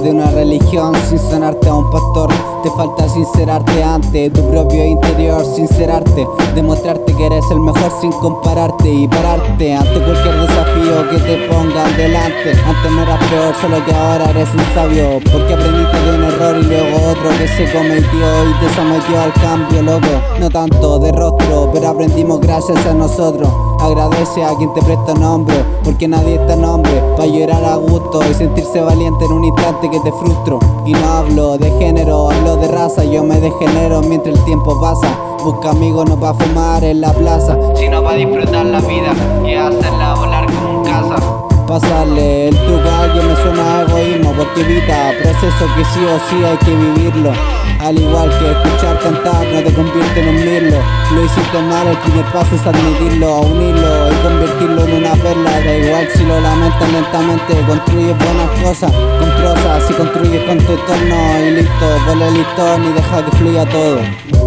de una religión sin sonarte a un pastor. Te falta sincerarte ante tu propio interior Sincerarte, demostrarte que eres el mejor sin compararte Y pararte ante cualquier desafío que te pongan delante. Antes no eras peor, solo que ahora eres un sabio Porque aprendiste de un error y luego otro que se cometió Y te sometió al cambio, loco. No tanto de rostro, pero aprendimos gracias a nosotros Agradece a quien te presta nombre Porque nadie está nombre para llorar a gusto Y sentirse valiente en un instante que te frustro. Y no hablo de género, hablo de raza Yo me degenero mientras el tiempo pasa. Busca amigos no para fumar en la plaza Sino para disfrutar la vida y hacerla volar como un caza. Pasarle el truco a alguien me suena a egoísmo Porque evita proceso que sí o sí hay que vivirlo. Al igual que escuchar cantar no te Lo hiciste mal, el primer paso es admitirlo, unirlo y convertirlo en una perla. Da igual si lo lamentas lentamente, construyes buenas cosas con prosas Si construyes con tu entorno y listo, vuelve el listón y deja que fluya todo